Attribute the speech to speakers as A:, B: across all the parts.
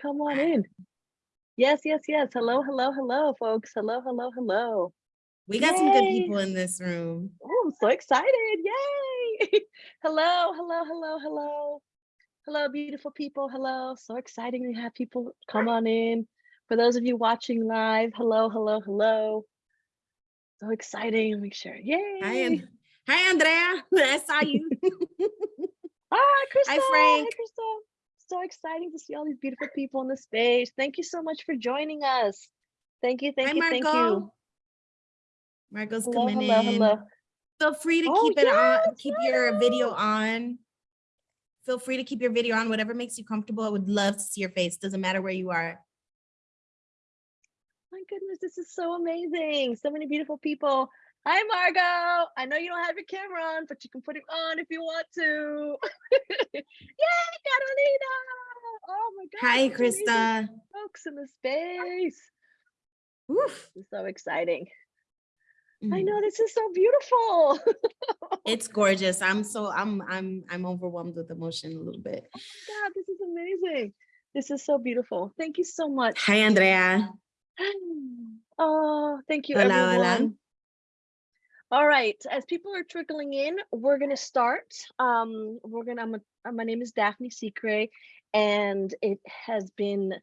A: Come on in. Yes, yes, yes. Hello, hello, hello, folks. Hello, hello, hello.
B: We got some good people in this room.
A: Oh, I'm so excited. Yay. hello, hello, hello, hello. Hello, beautiful people. Hello. So exciting to have people come on in. For those of you watching live, hello, hello, hello. So exciting. Me share. Yay.
B: Hi, and hi, Andrea. I saw you.
A: Hi, Krista.
B: Frank.
A: Krista. So exciting to see all these beautiful people in the space. Thank you so much for joining us. Thank you, thank
B: hi,
A: you, thank you.
B: Marco's
A: Hello,
B: coming
A: hello,
B: in.
A: hello.
B: Feel free to
A: Oh,
B: keep it on,
A: yes,
B: keep your video on. Feel free to keep your video on, whatever makes you comfortable. I would love to see your face. Doesn't matter where you are.
A: My goodness, this is so amazing. So many beautiful people. Hi, Margot. I know you don't have your camera on, but you can put it on if you want to. Yay, Carolina. Oh my God.
B: Hi, Krista.
A: Folks in the space.
B: Oof.
A: This is so exciting. I
B: Mm.
A: know this is so beautiful.
B: It's gorgeous. I'm so I'm I'm I'm overwhelmed with emotion a little bit.
A: Oh my God, this is amazing. This is so beautiful. Thank you so much.
B: Hi, Andrea.
A: Oh, thank you,
B: Hola, hola.
A: All right, as people are trickling in, we're gonna start. Um, we're gonna. Uh, my name is Daphne Secre, and it has been.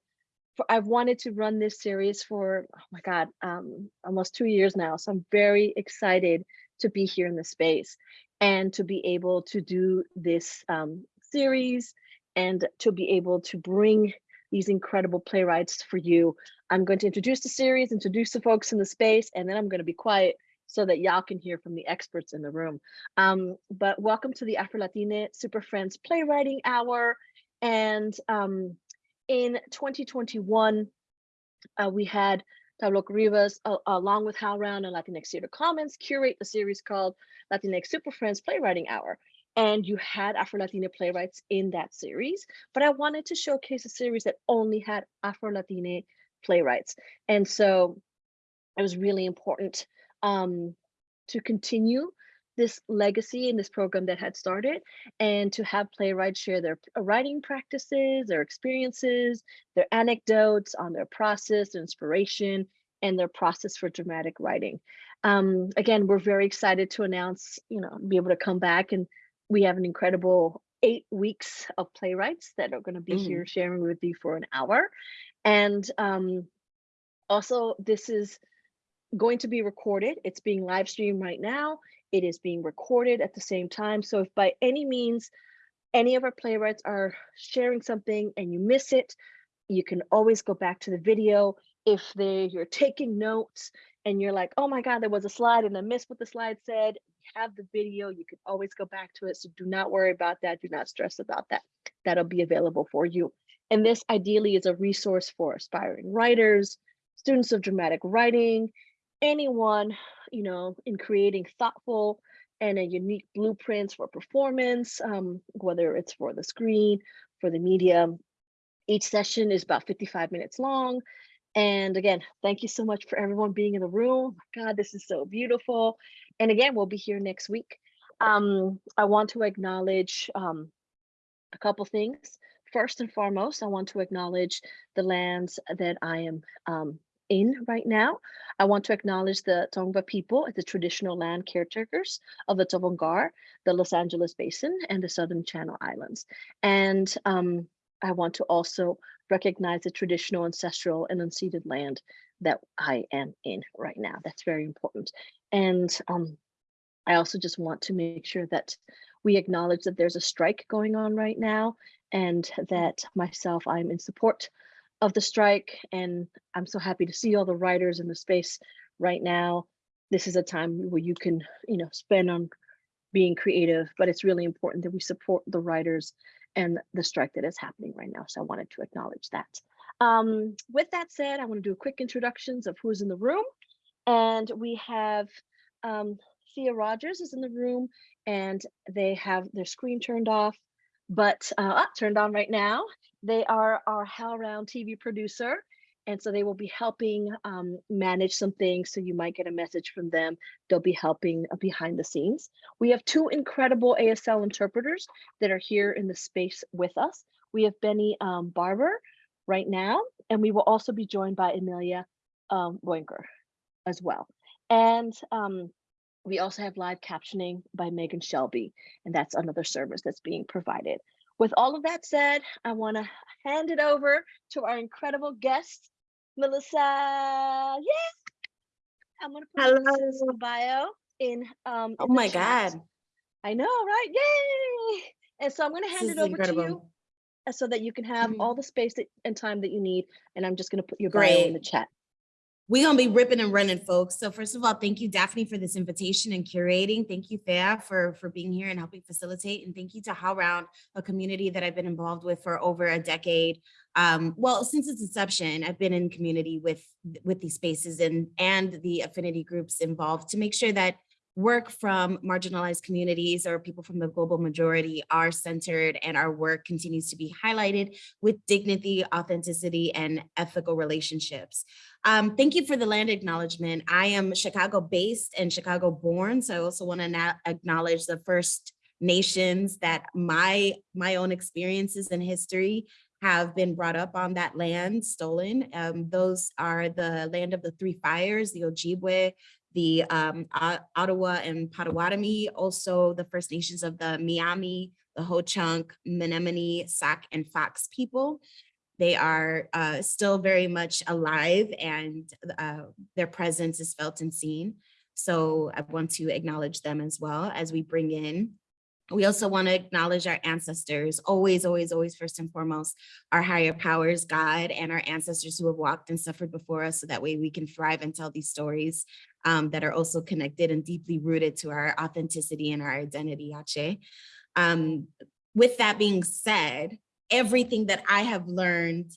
A: I've wanted to run this series for oh my god, um, almost two years now. So I'm very excited to be here in the space and to be able to do this um, series and to be able to bring these incredible playwrights for you. I'm going to introduce the series, introduce the folks in the space, and then I'm going to be quiet so that y'all can hear from the experts in the room. Um, but welcome to the Afro Latine Super Friends Playwriting Hour. And um, in 2021, uh, we had Tlaloc Rivas, uh, along with HowlRound and Latinx Theater Commons, curate a series called Latinx Super Friends Playwriting Hour. And you had Afro Latina playwrights in that series, but I wanted to showcase a series that only had Afro Latina playwrights. And so it was really important um, to continue this legacy in this program that had started and to have playwrights share their writing practices, their experiences, their anecdotes on their process, their inspiration, and their process for dramatic writing. Um, again, we're very excited to announce, you know, be able to come back and we have an incredible eight weeks of playwrights that are going to be
B: Mhm.
A: here sharing with you for an hour. And um, also, this is going to be recorded. It's being live streamed right now. It is being recorded at the same time. So if by any means any of our playwrights are sharing something and you miss it, you can always go back to the video. If they you're taking notes and you're like, oh my God, there was a slide and I missed what the slide said, you have the video, you can always go back to it. So do not worry about that. Do not stress about that. That'll be available for you. And this ideally is a resource for aspiring writers, students of dramatic writing, anyone, you know, in creating thoughtful and a unique blueprints for performance, um, whether it's for the screen, for the media. Each session is about 55 minutes long. And again, thank you so much for everyone being in the room. God, this is so beautiful. And again, we'll be here next week. Um, I want to acknowledge um, a couple things. First and foremost, I want to acknowledge the lands that I am um, in right now. I want to acknowledge the Tongva people as the traditional land caretakers of the Tovaangar, the Los Angeles Basin, and the Southern Channel Islands. And um, I want to also recognize the traditional, ancestral, and unceded land that I am in right now. That's very important. And um, I also just want to make sure that we acknowledge that there's a strike going on right now and that myself, I'm in support of the strike. And I'm so happy to see all the writers in the space right now. This is a time where you can, you know, spend on being creative, but it's really important that we support the writers and the strike that is happening right now. So I wanted to acknowledge that. Um, with that said, I want to do a quick introductions of who's in the room. And we have um, Thea Rogers is in the room and they have their screen turned off, but uh, turned on right now. They are our HowlRound TV producer. And so they will be helping um, manage some things. So you might get a message from them. They'll be helping uh, behind the scenes. We have two incredible ASL interpreters that are here in the space with us. We have Benny um, Barber, right now. And we will also be joined by Amelia um, Boinker as well. And um, we also have live captioning by Megan Shelby, and that's another service that's being provided. With all of that said, I want to hand it over to our incredible guest, Melissa. Yeah, I'm going to put Melissa's bio in. Um,
B: Oh
A: in
B: my. God.
A: I know, right? Yay! And so I'm going to hand
B: is
A: it over to you uh, so that you can have
B: Mhm.
A: all the space that, and time that you need. And I'm just going to put your bio in the chat.
B: We're gonna be ripping and running, folks. So first of all, thank you, Daphne, for this invitation and curating. Thank you, Thea, for, for being here and helping facilitate. And thank you to HowlRound, a community that I've been involved with for over a decade. Um, well, since its inception, I've been in community with, with these spaces and, and the affinity groups involved to make sure that work from marginalized communities or people from the global majority are centered and our work continues to be highlighted with dignity, authenticity, and ethical relationships. Um, thank you for the land acknowledgement. I am Chicago based and Chicago born. So I also want to acknowledge the First Nations that my, my own experiences and history have been brought up on that land stolen. Um, those are the land of the three fires, the Ojibwe, the um, Ottawa and Potawatomi, also the First Nations of the Miami, the Ho-Chunk, Menominee, Sac, and Fox people. They are uh, still very much alive and uh, their presence is felt and seen. So I want to acknowledge them as well as we bring in. We also want to acknowledge our ancestors, always, always, always, first and foremost, our higher powers, God, and our ancestors who have walked and suffered before us so that way we can thrive and tell these stories um, that are also connected and deeply rooted to our authenticity and our identity, Ache. Um, with that being said, everything that I have learned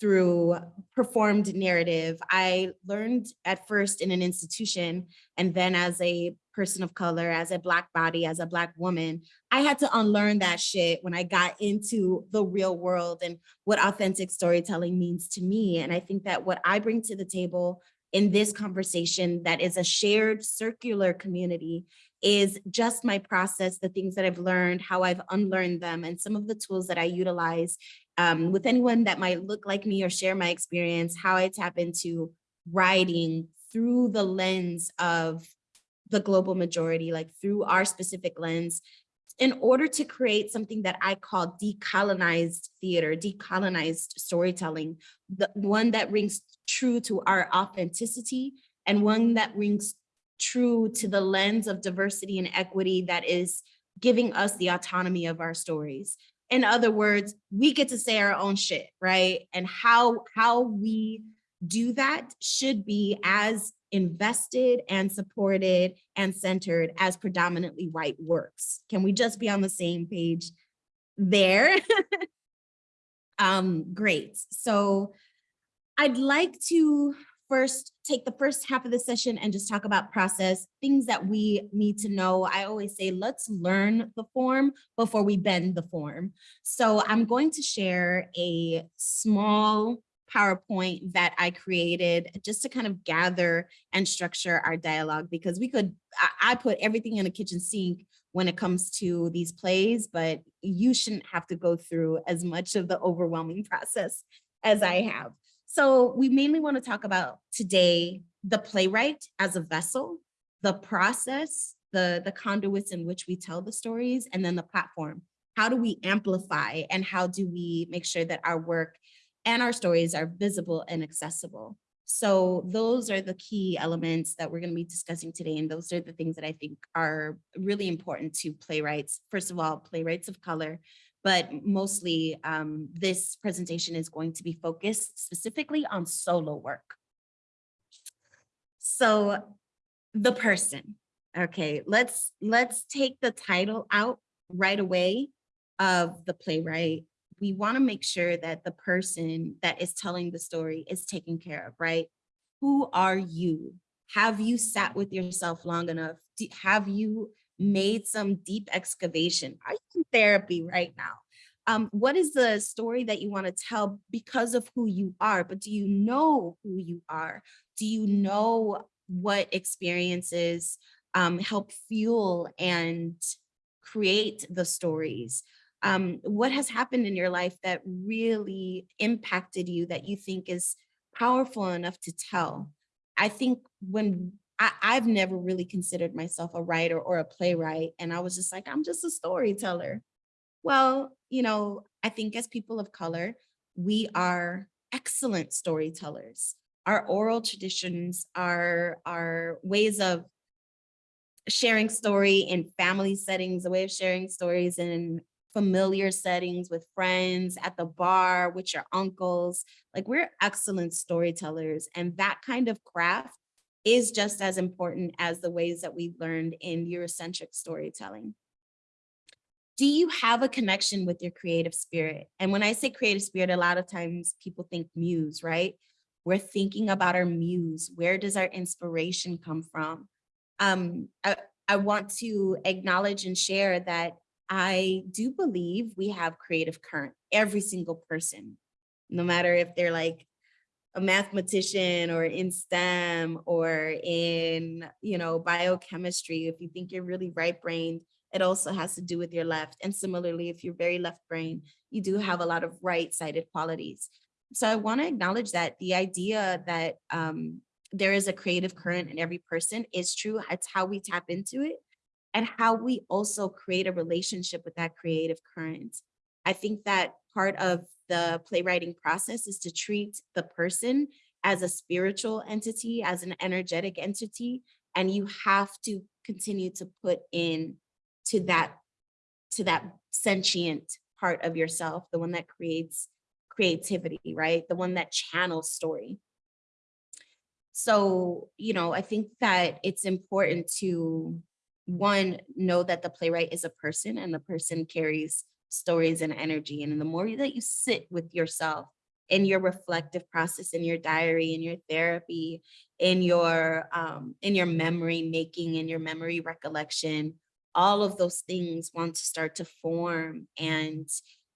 B: through performed narrative, I learned at first in an institution and then as a person of color, as a black body, as a black woman, I had to unlearn that shit when I got into the real world and what authentic storytelling means to me. And I think that what I bring to the table in this conversation that is a shared circular community is just my process, the things that I've learned, how I've unlearned them, and some of the tools that I utilize um, with anyone that might look like me or share my experience, how I tap into writing through the lens of the global majority, like through our specific lens, in order to create something that I call decolonized theater, decolonized storytelling, the one that rings true to our authenticity and one that rings true to the lens of diversity and equity that is giving us the autonomy of our stories. In other words, we get to say our own shit, right? And how, how we do that should be as invested and supported and centered as predominantly white works. Can we just be on the same page there? um, great. So I'd like to first take the first half of the session and just talk about process, things that we need to know. I always say, let's learn the form before we bend the form. So I'm going to share a small PowerPoint that I created just to kind of gather and structure our dialogue because we could, I, I put everything in a kitchen sink when it comes to these plays, but you shouldn't have to go through as much of the overwhelming process as I have. So we mainly want to talk about today, the playwright as a vessel, the process, the, the conduits in which we tell the stories, and then the platform. How do we amplify and how do we make sure that our work and our stories are visible and accessible? So those are the key elements that we're going to be discussing today. And those are the things that I think are really important to playwrights. First of all, playwrights of color, but mostly um, this presentation is going to be focused specifically on solo work. So the person, okay, let's, let's take the title out right away of the playwright. We wanna make sure that the person that is telling the story is taken care of, right? Who are you? Have you sat with yourself long enough? Have you made some deep excavation? Are you in therapy right now? Um, what is the story that you want to tell because of who you are? But do you know who you are? Do you know what experiences um, help fuel and create the stories? Um, what has happened in your life that really impacted you that you think is powerful enough to tell? I think when I, I've never really considered myself a writer or a playwright, and I was just like, I'm just a storyteller. Well, you know, I think as people of color, we are excellent storytellers. Our oral traditions, our, our ways of sharing story in family settings, a way of sharing stories in familiar settings with friends, at the bar, with your uncles. Like we're excellent storytellers. And that kind of craft is just as important as the ways that we learned in Eurocentric storytelling. Do you have a connection with your creative spirit? And when I say creative spirit, a lot of times people think muse, right? We're thinking about our muse. Where does our inspiration come from? Um, I, I want to acknowledge and share that I do believe we have creative current, every single person, no matter if they're like a mathematician or in STEM or in, you know, biochemistry. If you think you're really right brained, it also has to do with your left. And similarly, if you're very left brain, you do have a lot of right sided qualities. So I want to acknowledge that the idea that um, there is a creative current in every person is true. It's how we tap into it and how we also create a relationship with that creative current. I think that part of the playwriting process is to treat the person as a spiritual entity, as an energetic entity, and you have to continue to put in to that to that sentient part of yourself, the one that creates creativity, right? The one that channels story. So, you know, I think that it's important to one, know that the playwright is a person and the person carries stories and energy. And the more that you sit with yourself in your reflective process, in your diary, in your therapy, in your um, in your memory making, in your memory recollection, all of those things want to start to form and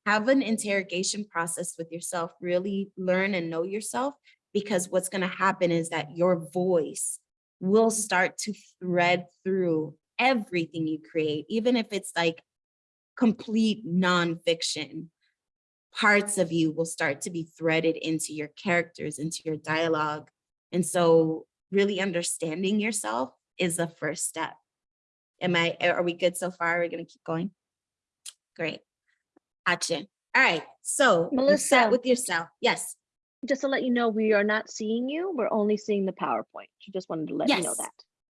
B: have an interrogation process with yourself, really learn and know yourself, because what's going to happen is that your voice will start to thread through everything you create, even if it's like complete nonfiction, parts of you will start to be threaded into your characters, into your dialogue. And so really understanding yourself is the first step. Am I, are we good so far? We're we gonna keep going? Great. Gotcha. All right, so
A: Melissa.
B: with yourself. Yes,
A: Just to let you know, we are not seeing you. We're only seeing the PowerPoint. She just wanted to let you know
B: Yes.
A: that.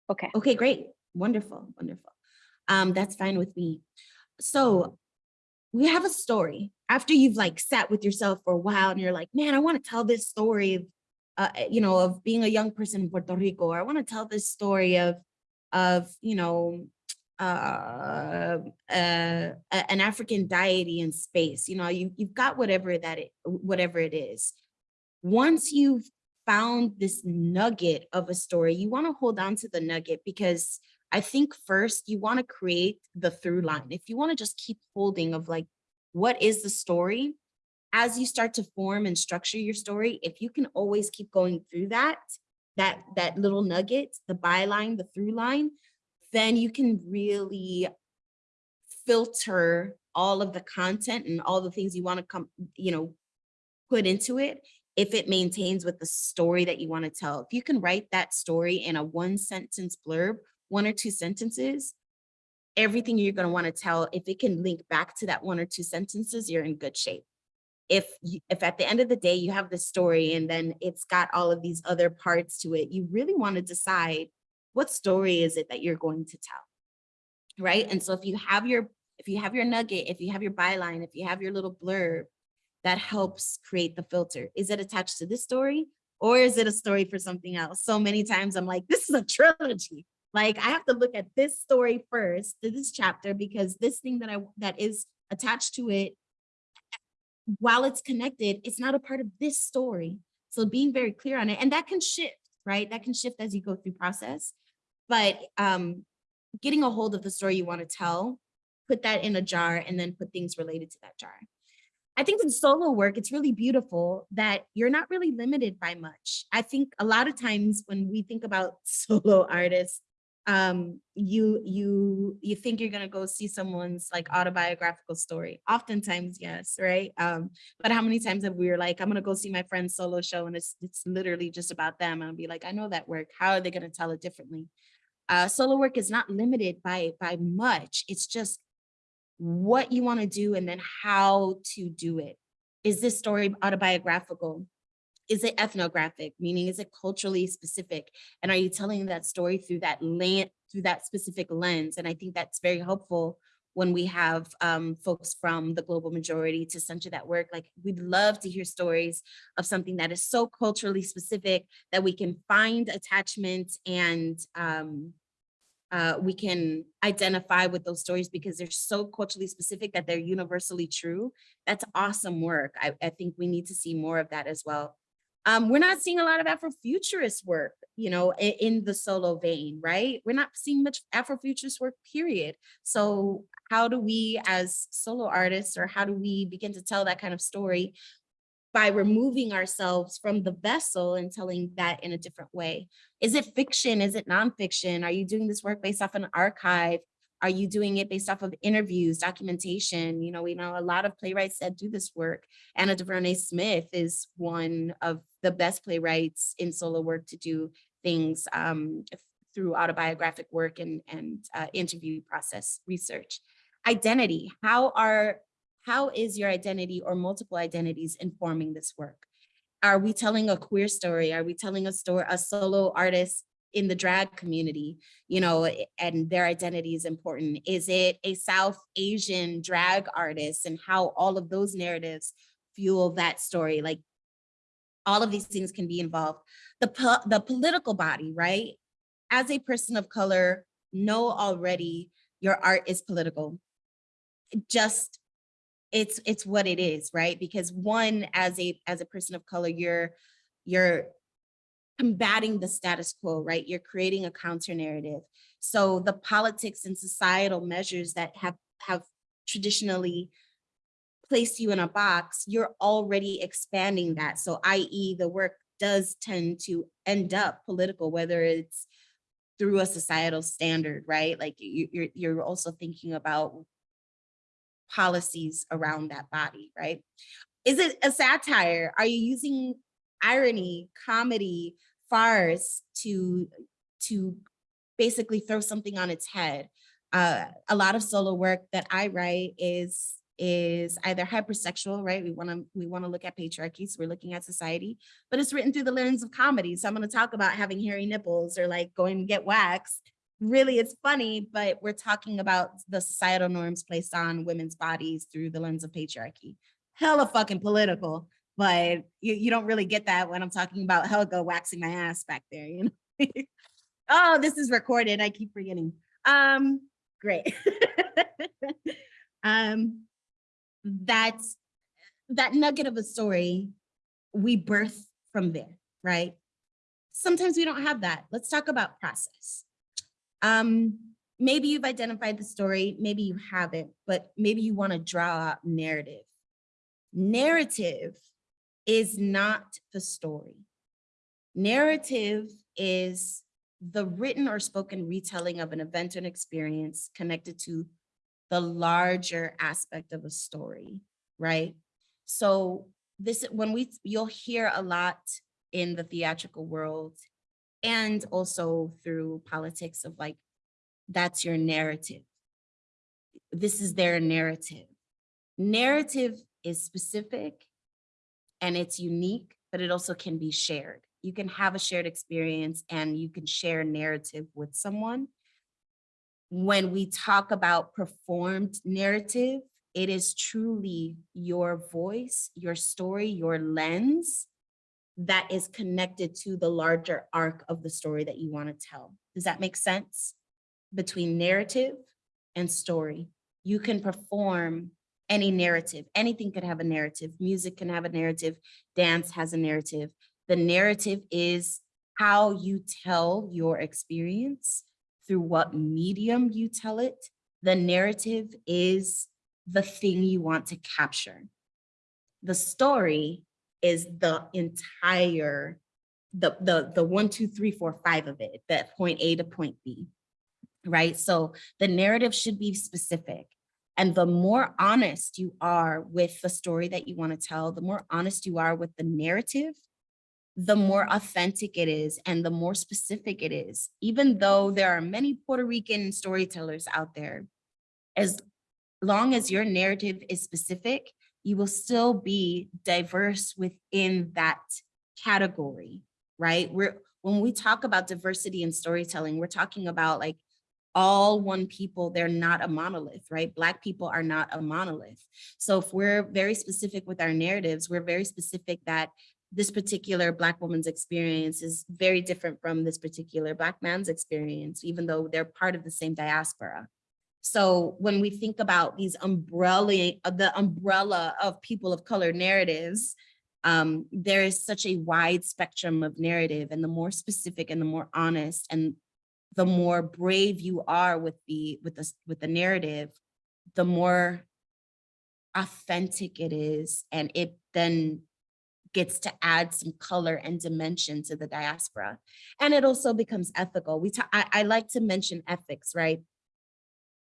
A: Okay.
B: okay, great. Wonderful, wonderful. Um, that's fine with me. So we have a story after you've like sat with yourself for a while and you're like, man, I want to tell this story of, uh, you know, of being a young person in Puerto Rico, or I want to tell this story of, of, you know, uh, uh, an African deity in space. You know, you, you've got whatever that it, whatever it is. Once you've found this nugget of a story, you want to hold on to the nugget because I think first you want to create the through line. If you want to just keep holding of like, what is the story? As you start to form and structure your story, if you can always keep going through that, that, that little nugget, the byline, the through line, then you can really filter all of the content and all the things you want to come, you know, put into it if it maintains with the story that you want to tell. If you can write that story in a one sentence blurb, one or two sentences, everything you're going to want to tell, if it can link back to that one or two sentences, you're in good shape. If you, if at the end of the day you have the story and then it's got all of these other parts to it, you really want to decide what story is it that you're going to tell, right? And so if you have your if you have your nugget, if you have your byline, if you have your little blurb, that helps create the filter. Is it attached to this story or is it a story for something else? So many times I'm like, this is a trilogy. Like I have to look at this story first, this chapter, because this thing that I that is attached to it, while it's connected, it's not a part of this story. So being very clear on it, and that can shift, right? That can shift as you go through process. But um, getting a hold of the story you want to tell, put that in a jar and then put things related to that jar. I think in solo work, it's really beautiful that you're not really limited by much. I think a lot of times when we think about solo artists, um, you you you think you're gonna go see someone's like autobiographical story. Oftentimes, yes, right? Um, but how many times have we were like, I'm gonna go see my friend's solo show and it's it's literally just about them. And I'll be like, I know that work. How are they gonna tell it differently? Uh, solo work is not limited by by much. It's just what you want to do and then how to do it. Is this story autobiographical? Is it ethnographic, meaning is it culturally specific? And are you telling that story through that land, through that specific lens? And I think that's very helpful when we have um, folks from the global majority to center that work. Like we'd love to hear stories of something that is so culturally specific that we can find attachment and um, uh, we can identify with those stories because they're so culturally specific that they're universally true. That's awesome work. I, I think we need to see more of that as well. Um, we're not seeing a lot of Afrofuturist work, you know, in, in the solo vein, right? We're not seeing much Afrofuturist work, period. So how do we as solo artists or how do we begin to tell that kind of story by removing ourselves from the vessel and telling that in a different way? Is it fiction? Is it nonfiction? Are you doing this work based off an archive? Are you doing it based off of interviews, documentation? You know, we know a lot of playwrights that do this work. Anna Deavere Smith is one of the best playwrights in solo work to do things um, through autobiographic work and, and uh, interview process research. Identity, how are how is your identity or multiple identities informing this work? Are we telling a queer story? Are we telling a story, a solo artist in the drag community, you know, and their identity is important? Is it a South Asian drag artist and how all of those narratives fuel that story? Like all of these things can be involved. The, po the political body, right? As a person of color, know already your art is political. Just it's it's what it is right because one as a as a person of color you're you're combating the status quo right you're creating a counter narrative so the politics and societal measures that have have traditionally placed you in a box you're already expanding that so i.e the work does tend to end up political whether it's through a societal standard right like you, you're you're also thinking about policies around that body, right? Is it a satire? Are you using irony, comedy, farce to, to basically throw something on its head? Uh, a lot of solo work that I write is is either hypersexual, right? We want to we want to look at patriarchy, so we're looking at society, but it's written through the lens of comedy. So I'm going to talk about having hairy nipples or like going to get waxed really it's funny, but we're talking about the societal norms placed on women's bodies through the lens of patriarchy. Hella fucking political, but you, you don't really get that when I'm talking about Helga waxing my ass back there, you know? oh, this is recorded. I keep forgetting. Um, great. um, that's that nugget of a story we birth from there, right? Sometimes we don't have that. Let's talk about process. Um, maybe you've identified the story, maybe you haven't, but maybe you want to draw out narrative. Narrative is not the story. Narrative is the written or spoken retelling of an event and experience connected to the larger aspect of a story, right? So this, when we, you'll hear a lot in the theatrical world and also through politics of like, that's your narrative. This is their narrative. Narrative is specific and it's unique, but it also can be shared. You can have a shared experience and you can share narrative with someone. When we talk about performed narrative, it is truly your voice, your story, your lens that is connected to the larger arc of the story that you want to tell. Does that make sense? Between narrative and story, you can perform any narrative. Anything can have a narrative. Music can have a narrative. Dance has a narrative. The narrative is how you tell your experience through what medium you tell it. The narrative is the thing you want to capture. The story is the entire, the, the, the one, two, three, four, five of it, that point A to point B. right? So the narrative should be specific. And the more honest you are with the story that you want to tell, the more honest you are with the narrative, the more authentic it is and the more specific it is. Even though there are many Puerto Rican storytellers out there, as long as your narrative is specific, you will still be diverse within that category, right? We're when we talk about diversity in storytelling, we're talking about like all one people, they're not a monolith, right? Black people are not a monolith. So if we're very specific with our narratives, we're very specific that this particular Black woman's experience is very different from this particular Black man's experience, even though they're part of the same diaspora. So when we think about these umbrella, the umbrella of people of color narratives, um, there is such a wide spectrum of narrative and the more specific and the more honest and the more brave you are with the with the with the narrative, the more authentic it is and it then gets to add some color and dimension to the diaspora. And it also becomes ethical. We talk, I, I like to mention ethics, right?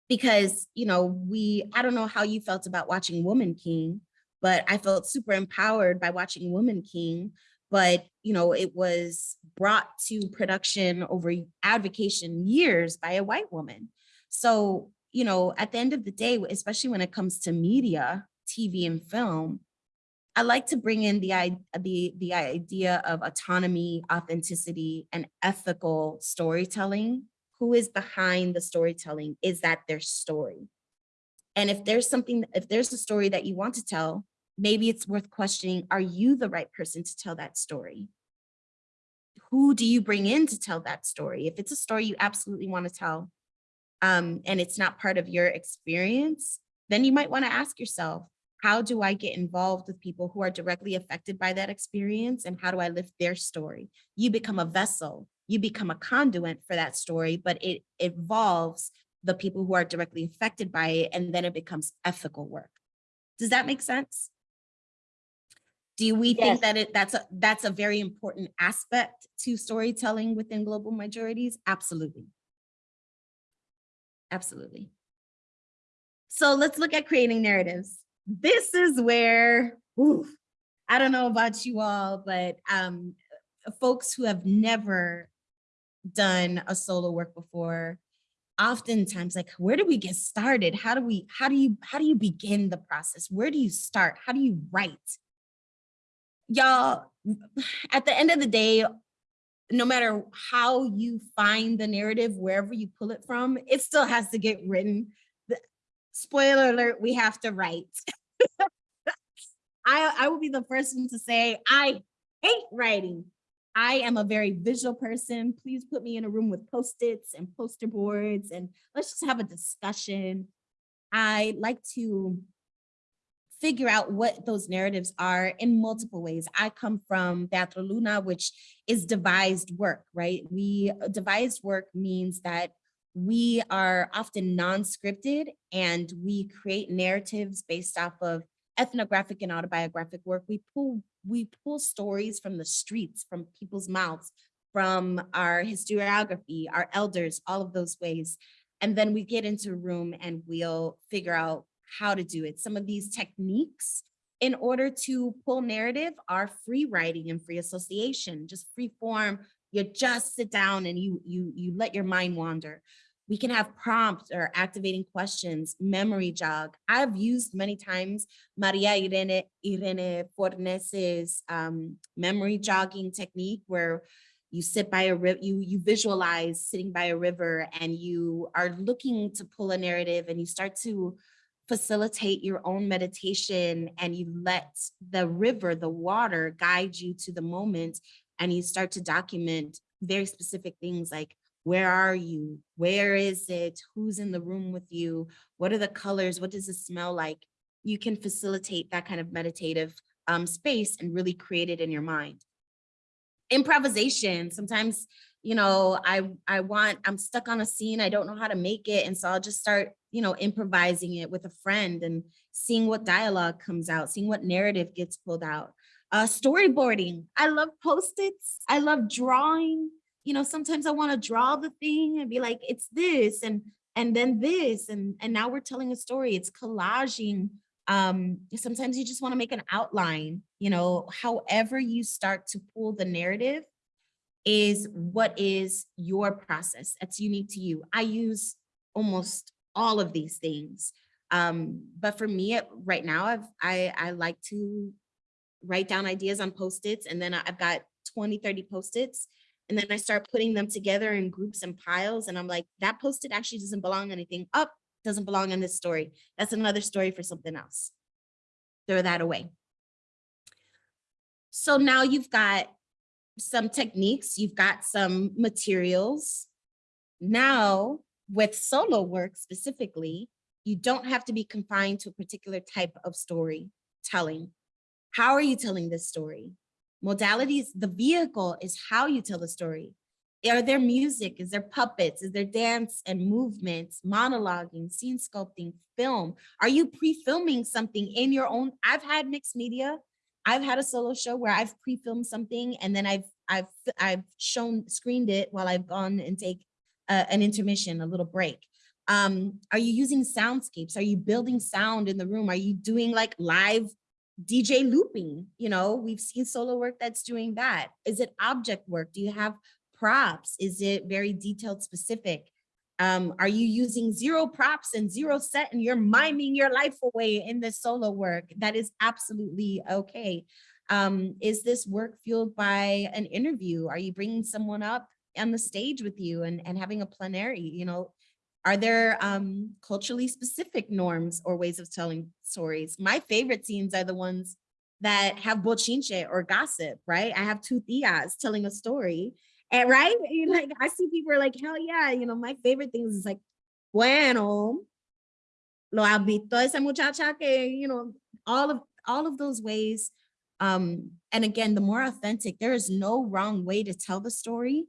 B: Because, you know, we, I don't know how you felt about watching Woman King, but I felt super empowered by watching Woman King. But, you know, it was brought to production over advocation years by a white woman. So, you know, at the end of the day, especially when it comes to media, TV and film, I like to bring in the, the, the idea of autonomy, authenticity, and ethical storytelling. Who is behind the storytelling? Is that their story? And if there's something, if there's a story that you want to tell, maybe it's worth questioning, are you the right person to tell that story? Who do you bring in to tell that story? If it's a story you absolutely want to tell, um, and it's not part of your experience, then you might want to ask yourself, how do I get involved with people who are directly affected by that experience and how do I lift their story? You become a vessel, you become a conduit for that story, but it involves the people who are directly affected by it and then it becomes ethical work. Does that make sense? Do we
A: Yes.
B: think that it that's a that's a very important aspect to storytelling within global majorities? Absolutely. Absolutely. So let's look at creating narratives this is where, oof, I don't know about you all, but um, folks who have never done a solo work before, oftentimes like, where do we get started? How do we, how do you, how do you begin the process? Where do you start? How do you write? Y'all, at the end of the day, no matter how you find the narrative, wherever you pull it from, it still has to get written. The- Spoiler alert, we have to write. I, I will be the first one to say, I hate writing. I am a very visual person. Please put me in a room with post-its and poster boards and let's just have a discussion. I like to figure out what those narratives are in multiple ways. I come from Teatro Luna, which is devised work, right? We uh, devised work means that we are often non-scripted and we create narratives based off of ethnographic and autobiographic work. We pull, we pull stories from the streets, from people's mouths, from our historiography, our elders, all of those ways. And then we get into a room and we'll figure out how to do it. Some of these techniques in order to pull narrative are free writing and free association, just free form. You just sit down and you, you, you let your mind wander. We can have prompts or activating questions, memory jog. I've used many times Maria Irene, Irene Fornes's um, memory jogging technique where you sit by a river, you, you visualize sitting by a river and you are looking to pull a narrative and you start to facilitate your own meditation and you let the river, the water guide you to the moment and you start to document very specific things like where are you? Where is it? Who's in the room with you? What are the colors? What does it smell like? You can facilitate that kind of meditative um, space and really create it in your mind. Improvisation, sometimes, you know, I, I want, I'm stuck on a scene, I don't know how to make it. And so I'll just start, you know, improvising it with a friend and seeing what dialogue comes out, seeing what narrative gets pulled out. Uh, storyboarding, I love post-its, I love drawing, you know, sometimes I want to draw the thing and be like, it's this and and then this and and now we're telling a story. It's collaging. Um, sometimes you just want to make an outline, you know, however you start to pull the narrative is what is your process that's unique to you. I use almost all of these things. Um, but for me right now, I've, I, I like to write down ideas on post-its and then I've got 20, 30 post-its. And then I start putting them together in groups and piles. And I'm like, that post-it actually doesn't belong anything. Up doesn't belong in this story. That's another story for something else. Throw that away. So now you've got some techniques, you've got some materials. Now with solo work specifically, you don't have to be confined to a particular type of story telling. How are you telling this story? Modalities, the vehicle is how you tell the story. Are there music? Is there puppets? Is there dance and movements, monologuing, scene sculpting, film? Are you pre-filming something in your own? I've had mixed media. I've had a solo show where I've pre-filmed something and then I've I've I've shown screened it while I've gone and take uh, an intermission, a little break. Um, are you using soundscapes? Are you building sound in the room? Are you doing like live DJ looping? You know, we've seen solo work that's doing that. Is it object work? Do you have props? Is it very detailed specific? Um, are you using zero props and zero set and you're miming your life away in this solo work? That is absolutely okay. Um, is this work fueled by an interview? Are you bringing someone up on the stage with you and, and having a plenary, you know, are there um, culturally specific norms or ways of telling stories? My favorite scenes are the ones that have bochinche or gossip, right? I have two tias telling a story and right, like I see people are like, hell yeah, you know, my favorite things is like, bueno, lo ha visto esa muchacha que, you know, all of all of those ways. Um, and again, the more authentic, there is no wrong way to tell the story.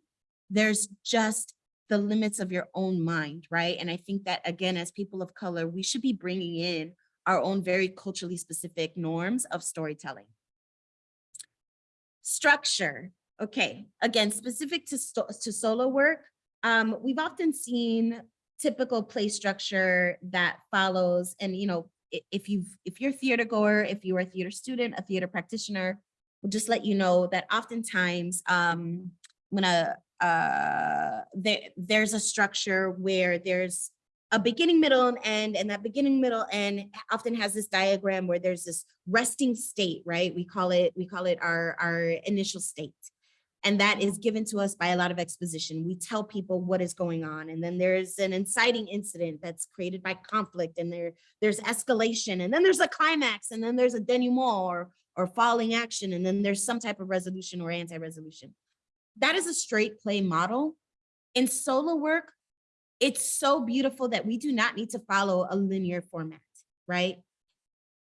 B: There's just the limits of your own mind, right? And I think that again, as people of color, we should be bringing in our own very culturally specific norms of storytelling. Structure, okay, again, specific to, to solo work, um, we've often seen typical play structure that follows and, you know, if you've, if you're a theater goer, if you are a theater student, a theater practitioner, we'll just let you know that oftentimes, um, when a, uh, there, there's a structure where there's a beginning, middle, and end, and that beginning, middle, end often has this diagram where there's this resting state, right? We call it, we call it our, our initial state. And that is given to us by a lot of exposition. We tell people what is going on. And then there's an inciting incident that's created by conflict and there, there's escalation and then there's a climax and then there's a denouement or, or falling action. And then there's some type of resolution or anti-resolution. That is a straight play model. In solo work, it's so beautiful that we do not need to follow a linear format, right?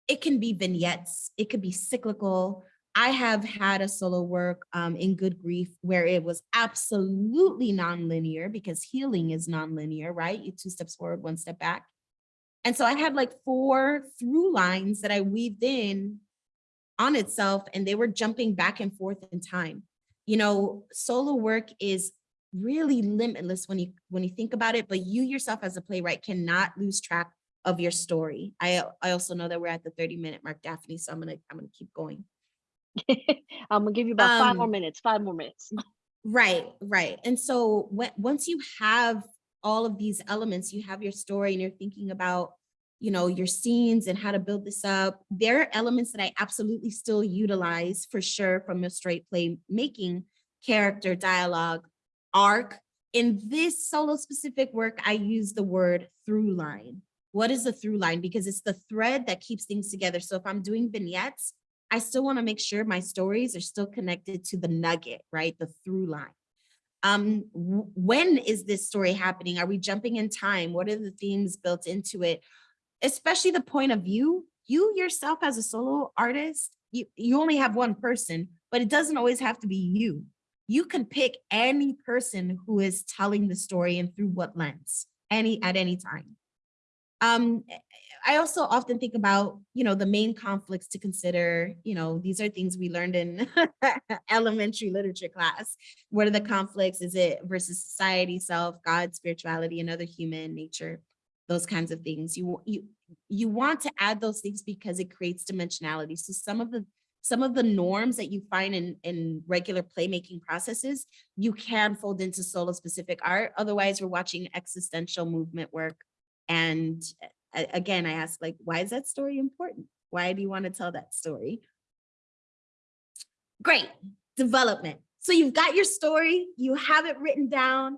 B: It can be vignettes, it could be cyclical. I have had a solo work um, in Good Grief where it was absolutely non-linear because healing is non-linear, right? You two steps forward, one step back. And so I had like four through lines that I weaved in on itself and they were jumping back and forth in time. You know, solo work is really limitless when you when you think about it, but you yourself as a playwright cannot lose track of your story. I I also know that we're at the 30 minute mark, Daphne, so I'm gonna I'm gonna keep going.
A: I'm gonna give you about five more
B: Um,
A: minutes, five more minutes.
B: Right, right. And so when, once you have all of these elements, you have your story and you're thinking about, you know, your scenes and how to build this up. There are elements that I absolutely still utilize for sure from a straight play making, character, dialogue, arc. In this solo specific work, I use the word through line. What is the through line? Because it's the thread that keeps things together. So if I'm doing vignettes, I still want to make sure my stories are still connected to the nugget, right? The through line. Um, when is this story happening? Are we jumping in time? What are the themes built into it? Especially the point of view. You yourself as a solo artist, you, you only have one person, but it doesn't always have to be you. You can pick any person who is telling the story and through what lens, any at any time. Um, I also often think about, you know, the main conflicts to consider, you know, these are things we learned in elementary literature class. What are the conflicts? Is it versus society, self, God, spirituality, another human nature, those kinds of things. You, you, you want to add those things because it creates dimensionality. So some of the some of the norms that you find in, in regular playmaking processes, you can fold into solo specific art. Otherwise, we're watching existential movement work. And again, I ask like, why is that story important? Why do you want to tell that story? Great, development. So you've got your story, you have it written down.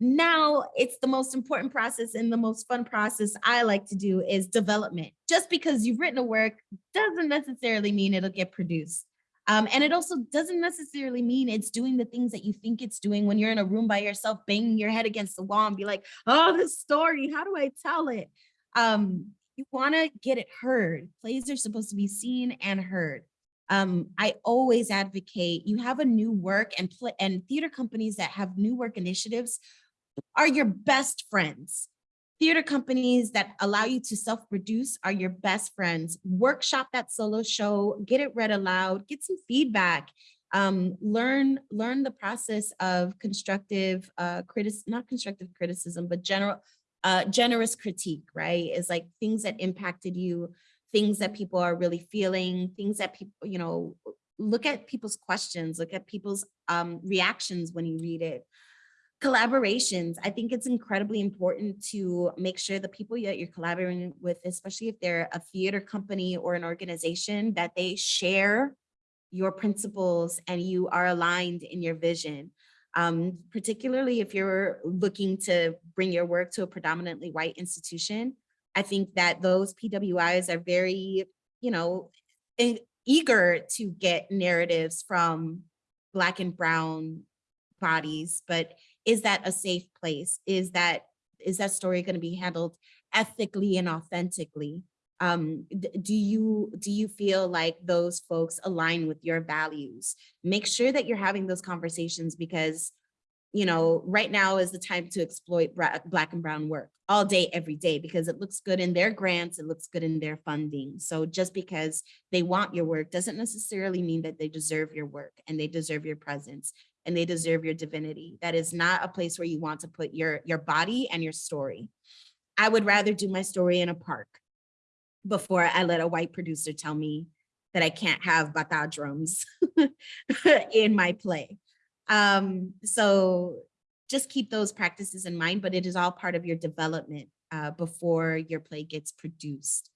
B: Now it's the most important process and the most fun process I like to do is development. Just because you've written a work doesn't necessarily mean it'll get produced. Um, and it also doesn't necessarily mean it's doing the things that you think it's doing when you're in a room by yourself, banging your head against the wall and be like, oh, this story, how do I tell it? Um, you wanna get it heard. Plays are supposed to be seen and heard. Um, I always advocate, you have a new work and and theater companies that have new work initiatives are your best friends. Theater companies that allow you to self-produce are your best friends. Workshop that solo show, get it read aloud, get some feedback. Um, learn, learn the process of constructive, uh, critic, not constructive criticism, but general, uh, generous critique, right? Is like things that impacted you, things that people are really feeling, things that people, you know, look at people's questions, look at people's um, reactions when you read it collaborations i think it's incredibly important to make sure the people that you're collaborating with especially if they're a theater company or an organization that they share your principles and you are aligned in your vision um, particularly if you're looking to bring your work to a predominantly white institution i think that those pwis are very you know eager to get narratives from black and brown bodies but is that a safe place? Is that is that story going to be handled ethically and authentically? Um, do you do you feel like those folks align with your values? Make sure that you're having those conversations because you know, right now is the time to exploit black and brown work all day, every day, because it looks good in their grants, it looks good in their funding. So just because they want your work doesn't necessarily mean that they deserve your work and they deserve your presence and they deserve your divinity. That is not a place where you want to put your, your body and your story. I would rather do my story in a park before I let a white producer tell me that I can't have bata drums in my play. Um, so just keep those practices in mind, but it is all part of your development uh, before your play gets produced.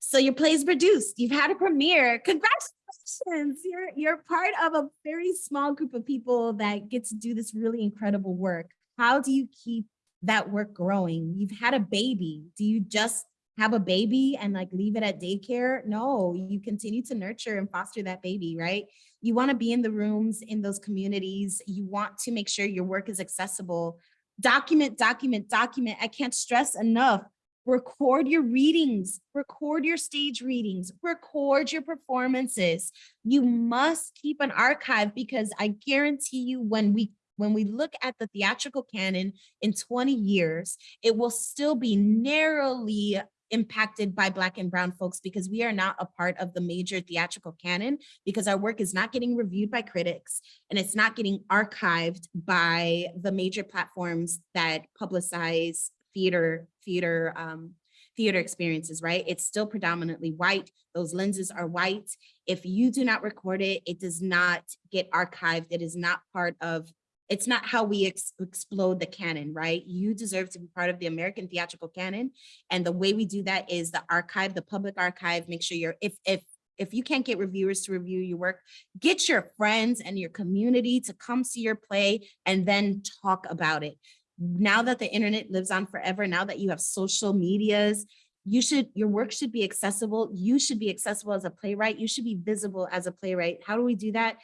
B: So your play is produced, you've had a premiere, congratulations. You're, you're part of a very small group of people that get to do this really incredible work. How do you keep that work growing? You've had a baby. Do you just have a baby and like leave it at daycare? No, you continue to nurture and foster that baby, right? You want to be in the rooms in those communities. You want to make sure your work is accessible. Document, document, document. I can't stress enough record your readings, record your stage readings, record your performances. You must keep an archive because I guarantee you when we when we look at the theatrical canon in 20 years, it will still be narrowly impacted by black and brown folks because we are not a part of the major theatrical canon because our work is not getting reviewed by critics and it's not getting archived by the major platforms that publicize theater, theater, um, theater experiences, right? It's still predominantly white. Those lenses are white. If you do not record it, it does not get archived. It is not part of, it's not how we ex explode the canon, right? You deserve to be part of the American theatrical canon. And the way we do that is the archive, the public archive, make sure you're, if, if, if you can't get reviewers to review your work, get your friends and your community to come see your play and then talk about it now that the internet lives on forever, now that you have social medias, you should, your work should be accessible. You should be accessible as a playwright. You should be visible as a playwright. How do we do that?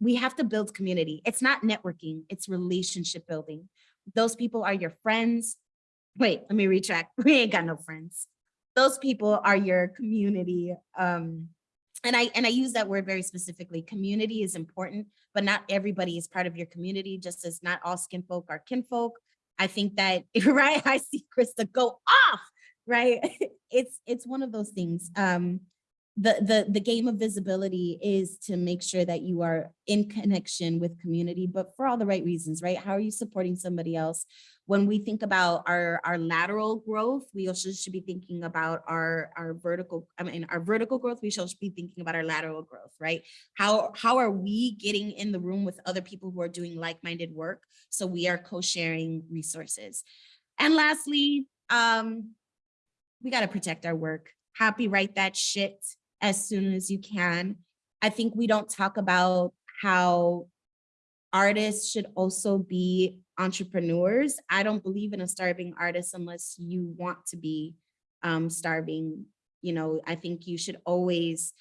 B: We have to build community. It's not networking, it's relationship building. Those people are your friends. Wait, let me retract. We ain't got no friends. Those people are your community. Um, and I and I use that word very specifically. Community is important, but not everybody is part of your community, just as not all skin folk are kinfolk. I think that, right? I see Krista go off. right? It's it's one of those things. Um, the the the game of visibility is to make sure that you are in connection with community, but for all the right reasons, right? How are you supporting somebody else? When we think about our our lateral growth, we also should be thinking about our our vertical. I mean, our vertical growth. We should be thinking about our lateral growth, right? How how are we getting in the room with other people who are doing like-minded work? So we are co-sharing resources. And lastly, um, we got to protect our work. Copyright that shit as soon as you can. I think we don't talk about how artists should also be entrepreneurs. I don't believe in a starving artist unless you want to be um, starving. You know, I think you should always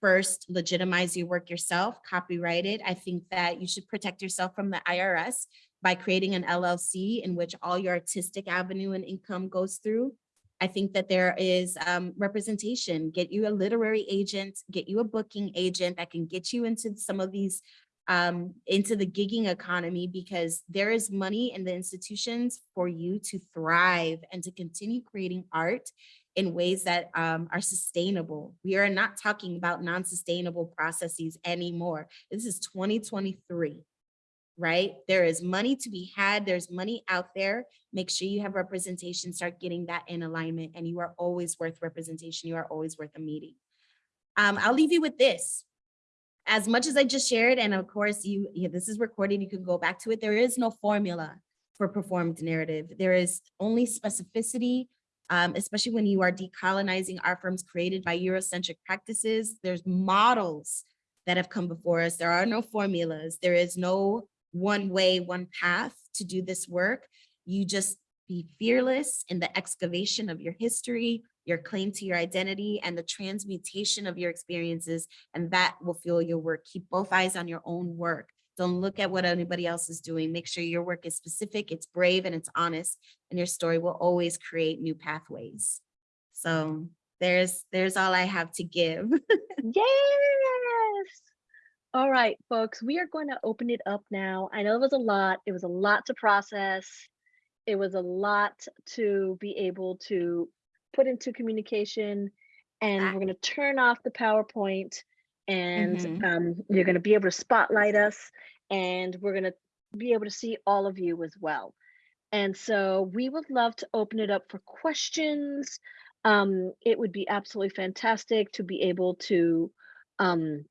B: first legitimize your work yourself, copyright it. I think that you should protect yourself from the IRS by creating an LLC in which all your artistic avenue and income goes through. I think that there is um, representation, get you a literary agent, get you a booking agent that can get you into some of these, um, into the gigging economy because there is money in the institutions for you to thrive and to continue creating art in ways that um, are sustainable. We are not talking about non-sustainable processes anymore. This is 2023 right? There is money to be had. There's money out there. Make sure you have representation, start getting that in alignment and you are always worth representation. You are always worth a meeting. Um, I'll leave you with this. As much as I just shared, and of course you, yeah, this is recorded, you can go back to it. There is no formula for performed narrative. There is only specificity, um, especially when you are decolonizing art forms created by Eurocentric practices. There's models that have come before us. There are no formulas. There is no one way, one path to do this work. You just be fearless in the excavation of your history, your claim to your identity, and the transmutation of your experiences, and that will fuel your work. Keep both eyes on your own work. Don't look at what anybody else is doing. Make sure your work is specific, it's brave, and it's honest, and your story will always create new pathways. So there's there's all I have to give.
A: Yes. All right, folks, we are going to open it up now. I know it was a lot. It was a lot to process. It was a lot to be able to put into communication. And we're going to turn off the PowerPoint and
B: Mhm.
A: um, you're going to be able to spotlight us and we're going to be able to see all of you as well. And so we would love to open it up for questions. Um, it would be absolutely fantastic to be able to um,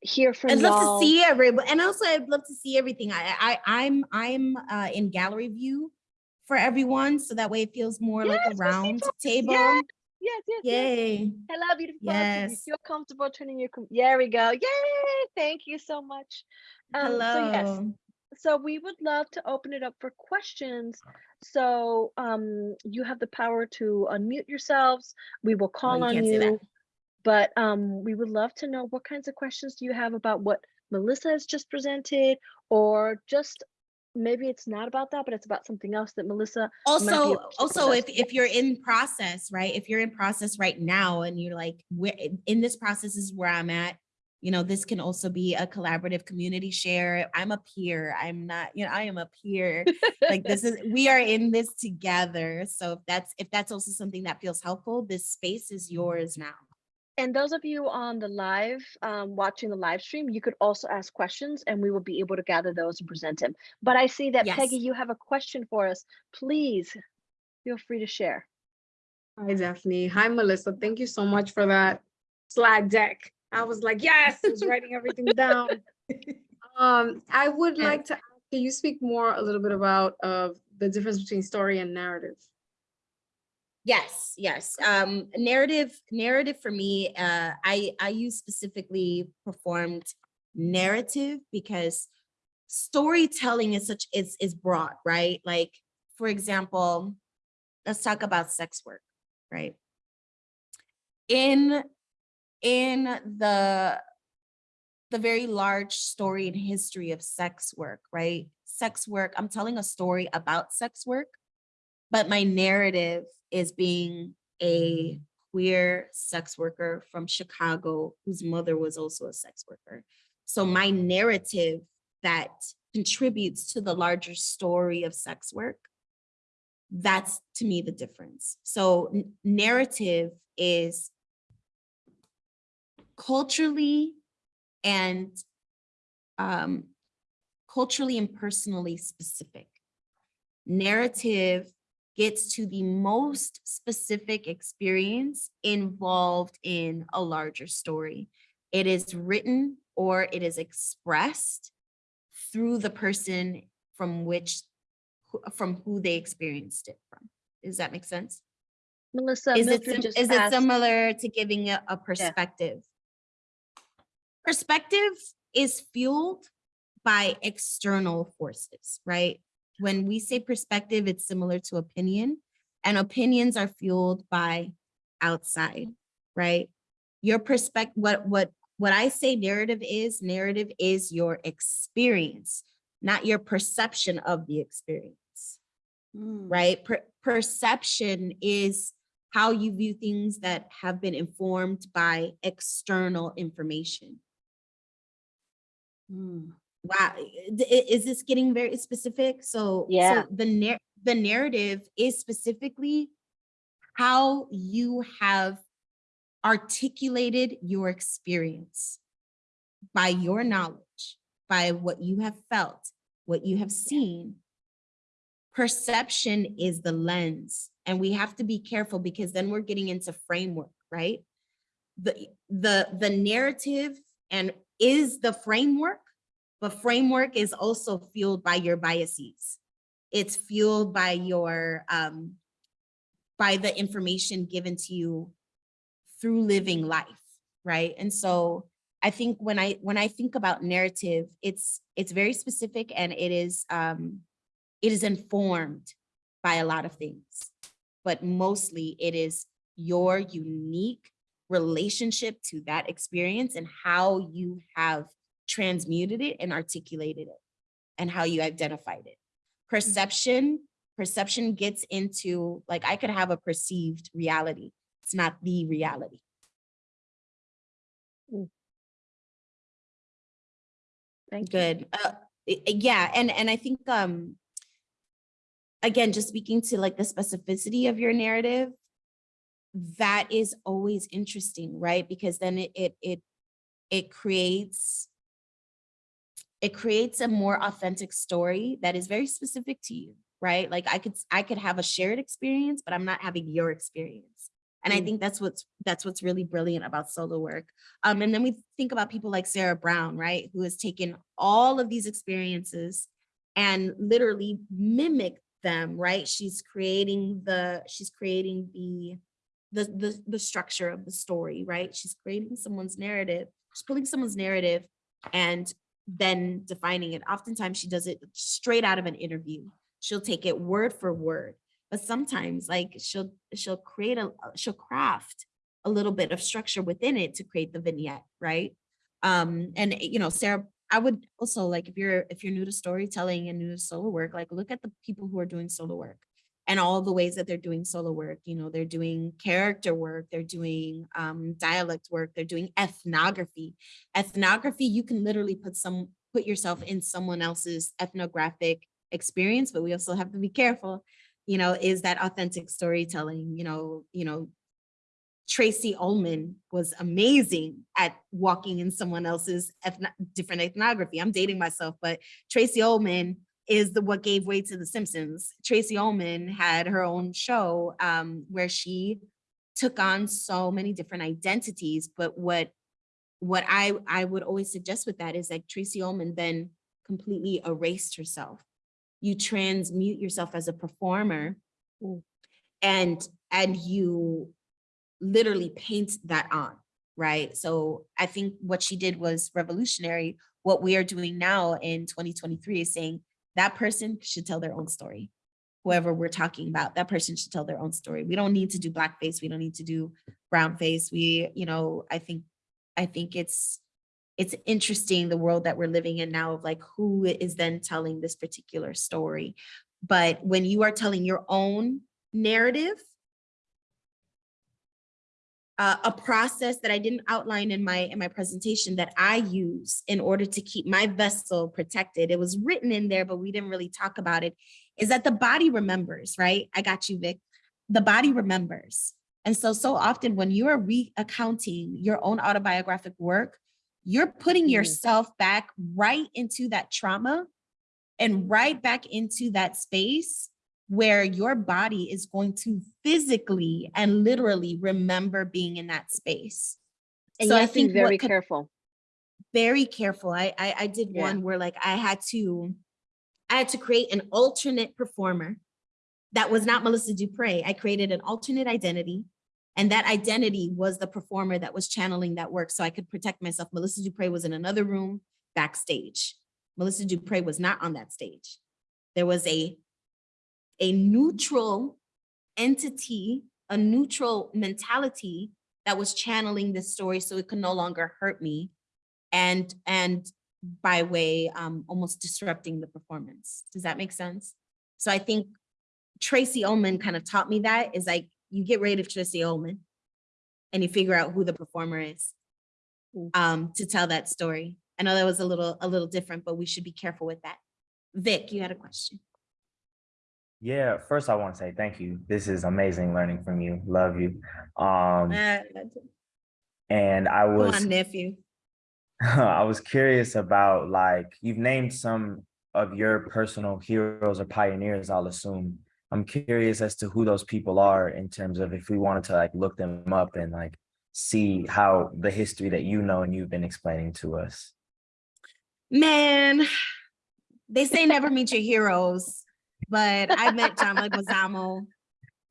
A: hear from
B: I'd love to see everybody, and also I'd love to see everything. I, I, I'm, I'm uh, in gallery view for everyone, so that way it feels more like a round table.
A: Yes, yes, yes, yes.
B: Yay!
A: Hello, beautiful folks. If you
B: Yes.
A: feel comfortable turning your, com- there we go. Yay! Thank you so much. Um, So yes, so we would love to open it up for questions. So um, you have the power to unmute yourselves. We will
B: Oh,
A: call
B: you
A: on
B: can't say that.
A: you. But um, we would love to know what kinds of questions do you have about what Melissa has just presented, or just maybe it's not about that, but it's about something else that Melissa.
B: Also,
A: able to share with
B: also, if if you're in process, right? If you're in process right now, and you're like, in this process is where I'm at. You know, this can also be a collaborative community share. I'm a peer. I'm not, you know, I am a peer. like this is we are in this together so if that's if that's also something that feels helpful this space is yours now
A: And those of you on the live, um, watching the live stream, you could also ask questions and we will be able to gather those and present them. But I see that Peggy, you have a question for us. Please feel free to share.
C: Hi, Daphne. Hi, Melissa. Thank you so much for that slide deck. I was like, yes, I was writing everything down. Um, I would like to, ask, can you speak more a little bit about uh, the difference between story and narrative?
B: Yes yes um narrative narrative for me uh i i use specifically performed narrative because storytelling is such is is broad right? Like for example let's talk about sex work right? In in the the very large story and history of sex work right? Sex work i'm telling a story about sex work but my narrative is being a queer sex worker from chicago whose mother was also a sex worker so my narrative that contributes to the larger story of sex work That's to me the difference. So narrative is culturally and um, culturally and personally specific. Narrative gets to the most specific experience involved in a larger story. It is written or it is expressed through the person from which, from who they experienced it from. Does that make sense?
A: Melissa,
B: Is it, sim-
A: just
B: it similar to giving a, a perspective? Perspective is fueled by external forces, right? When we say perspective, it's similar to opinion and opinions are fueled by outside, right? Your perspective, what, what, what I say narrative is, narrative is your experience, not your perception of the experience hmm. right? Per- perception is how you view things that have been informed by external information. Hmm. Wow, is this getting very specific? So,
A: Yeah.
B: so the the narrative is specifically how you have articulated your experience by your knowledge, by what you have felt, what you have seen. Perception is the lens, and we have to be careful because then we're getting into framework, right? The, the, the narrative and is the framework, but framework is also fueled by your biases. It's fueled by your, um, by the information given to you through living life, right? And so I think when I when I think about narrative, it's it's very specific and it is um it is informed by a lot of things, but mostly it is your unique relationship to that experience and how you have transmuted it and articulated it and how you identified it. Perception, perception gets into like I could have a perceived reality. It's not the reality.
A: Thank you.
B: Good. Uh, yeah, and and I think um again, just speaking to like the specificity of your narrative, that is always interesting, right? Because then it it it it creates it creates a more authentic story that is very specific to you, right? Like I could I could have a shared experience, but I'm not having your experience. And I
A: Mm.
B: think that's what's that's what's really brilliant about solo work. Um, and then we think about people like Sarah Brown, right, who has taken all of these experiences and literally mimicked them, right? She's creating the she's creating the the the the structure of the story, right? She's creating someone's narrative. She's pulling someone's narrative and then defining it. Oftentimes she does it straight out of an interview. She'll take it word for word. But sometimes like she'll she'll create a she'll craft a little bit of structure within it to create the vignette, right? Um, and you know, Sarah, I would also like if you're if you're new to storytelling and new to solo work, like look at the people who are doing solo work and all the ways that they're doing solo work. You know, they're doing character work, they're doing um, dialect work, they're doing ethnography. Ethnography, you can literally put some put yourself in someone else's ethnographic experience, but we also have to be careful. You know, is that authentic storytelling? You know, you know, Tracey Ullman was amazing at walking in someone else's ethno- different ethnography. I'm dating myself, but Tracey Ullman is the what gave way to The Simpsons. Tracey Ullman had her own show um, where she took on so many different identities. But what what I I would always suggest with that is like Tracey Ullman then completely erased herself. You transmute yourself as a performer,
A: Mm.
B: and and you literally paint that on, right? So I think what she did was revolutionary. What we are doing now in 2023 is saying that person should tell their own story. Whoever we're talking about, that person should tell their own story. We don't need to do blackface. We don't need to do brown face. We, you know, I think, I think it's, it's interesting the world that we're living in now of like who is then telling this particular story. But when you are telling your own narrative, uh, a process that I didn't outline in my in my presentation that I use in order to keep my vessel protected. It was written in there, but we didn't really talk about it. is that the body remembers, right? I got you, Vic. The body remembers. And so, so often when you are recounting your own autobiographic work, you're putting
A: Mhm.
B: yourself back right into that trauma and right back into that space where your body is going to physically and literally remember being in that space.
A: And
B: So I
A: have to be
B: think
A: very
B: could-
A: careful.
B: very careful. I, I I did
A: Yeah.
B: one where like I had to I had to create an alternate performer that was not Melissa Dupre. I created an alternate identity. And that identity was the performer that was channeling that work so I could protect myself. Melissa Dupre was in another room backstage. Melissa Dupre was not on that stage. There was a a neutral entity, a neutral mentality that was channeling this story so it could no longer hurt me and and by way um almost disrupting the performance. Does that make sense? So i think tracey ullman kind of taught me that is like you get rid of tracey ullman and you figure out who the performer is um to tell that story. I know that was a little a little different but we should be careful with that. Vic you had a question
D: Yeah, first I want to say thank you. This is amazing learning from you. Love you. Um, and I was
B: nephew
D: I was curious about like you've named some of your personal heroes or pioneers, I'll assume. I'm curious as to who those people are in terms of if we wanted to like look them up and like see how the history that you know and you've been explaining to us.
B: Man, they say never meet your heroes, but I met John Leguizamo.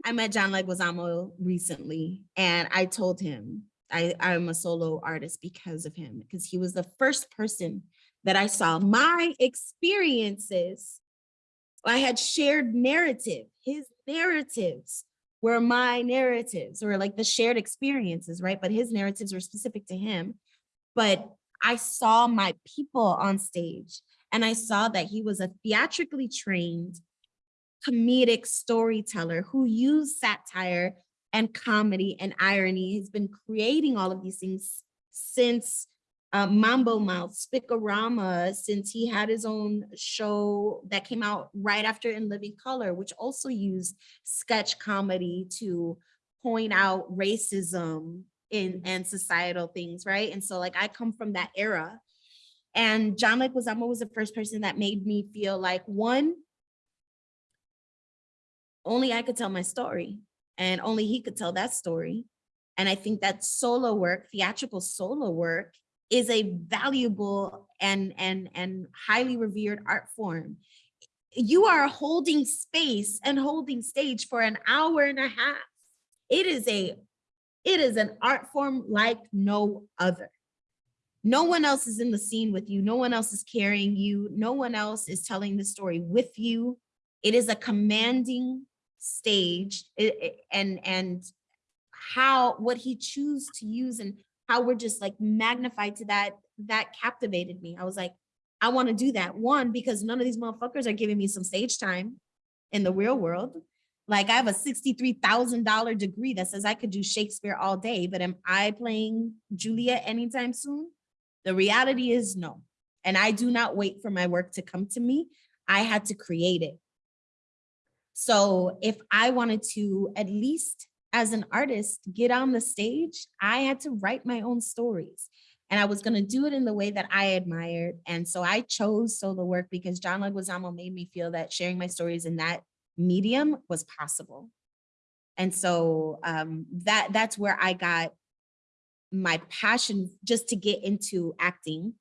B: I met John Leguizamo recently, and I told him I, I'm a solo artist because of him, because he was the first person that I saw. My experiences, I had shared narrative. His narratives were my narratives, or like the shared experiences, right? But his narratives were specific to him. But I saw my people on stage and I saw that he was a theatrically trained comedic storyteller who used satire and comedy and irony. He's been creating all of these things since uh, Mambo Mouth, Spic-O-Rama, since he had his own show that came out right after In Living Color, which also used sketch comedy to point out racism in and societal things, right? And so like I come from that era. And John Leguizamo was the first person that made me feel like one, only I could tell my story and only he could tell that story. And I think that solo work, theatrical solo work is a valuable and and and highly revered art form. You are holding space and holding stage for an hour and a half. It is a it is an art form like no other. No one else is in the scene with you. No one else is carrying you. No one else is telling the story with you. It is a commanding stage and and how what he choose to use and how we're just like magnified to that that captivated me. I was like, I want to do that. One, because none of these motherfuckers are giving me some stage time in the real world. Like I have a $63,000 degree that says I could do Shakespeare all day, but am I playing Juliet anytime soon? The reality is no. And I do not wait for my work to come to me. I had to create it. So if I wanted to, at least as an artist, get on the stage, I had to write my own stories. And I was going to do it in the way that I admired. And so I chose solo work because John Leguizamo made me feel that sharing my stories in that medium was possible. And so um, that that's where I got my passion just to get into acting.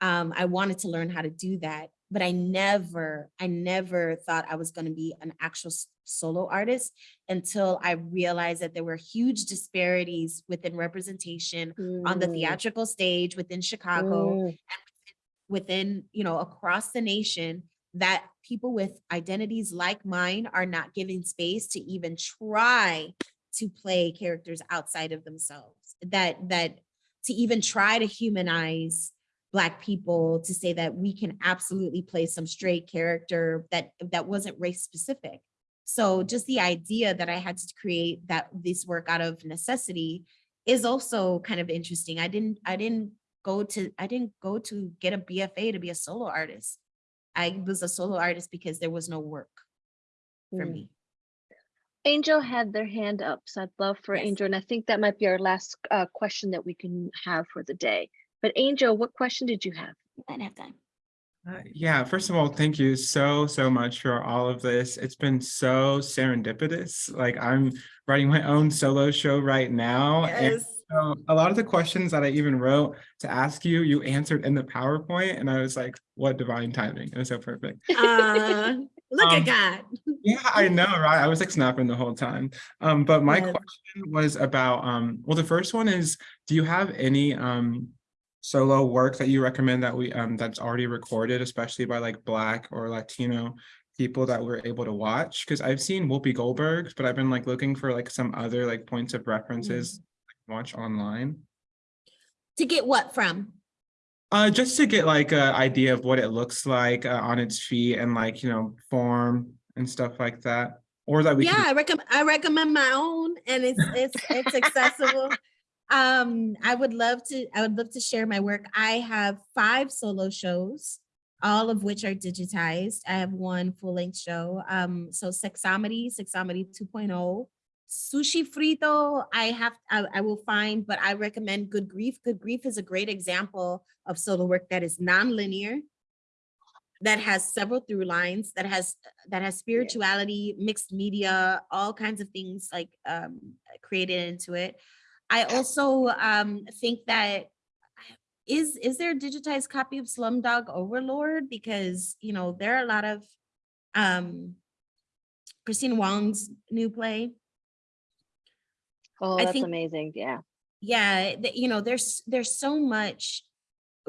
B: Um, I wanted to learn how to do that, but I never, I never thought I was going to be an actual solo artist until I realized that there were huge disparities within representation on the
A: Mm,
B: theatrical stage within Chicago
A: mm,
B: within, you know, across the nation that people with identities like mine are not given space to even try to play characters outside of themselves. That that to even try to humanize black people to say that we can absolutely play some straight character that that wasn't race specific. So just the idea that I had to create that this work out of necessity is also kind of interesting. I didn't I didn't go to I didn't go to get a BFA to be a solo artist. I was a solo artist because there was no work. for
A: Mm.
B: me.
A: Angel had their hand up, so I'd love for
B: Yes.
A: Angel, and I think that might be our last uh, question that we can have for the day. But Angel, what question did you have?
B: You might have time.
E: Uh, yeah, first of all, thank you so, so much for all of this. It's been so serendipitous. Like I'm writing my own solo show right now. and so a lot of the questions that I even wrote to ask you, you answered in the PowerPoint and I was like, what divine timing. It was so perfect.
B: Uh, look
E: Um,
B: at God.
E: Yeah, I know, right? I was like snapping the whole time. Um, but my
B: Yes.
E: question was about, um, well, the first one is, do you have any um solo work that you recommend that we um that's already recorded, especially by like Black or Latino people that we're able to watch? Because I've seen Whoopi Goldberg's, but I've been like looking for like some other like points of references like, watch online.
B: To get what from?
E: Uh, just to get like an idea of what it looks like uh, on its feet and like, you know, form and stuff like that. Or that we
B: yeah,
E: can
B: I recommend I recommend my own and it's it's it's accessible. Um, I would love to I would love to share my work. I have five solo shows, all of which are digitized. I have one full-length show. Um, so Sexomedy, Sexomedy 2.0, Sushi Frito, I have I, I will find, but I recommend Good Grief. Good Grief is a great example of solo work that is non-linear that has several through lines that has that has spirituality mixed media all kinds of things like um created into it i also um think that is is there a digitized copy of slumdog overlord because you know there are a lot of um christine wong's new play
A: Oh, that's
B: think-
A: amazing. Yeah.
B: yeah you know there's there's so much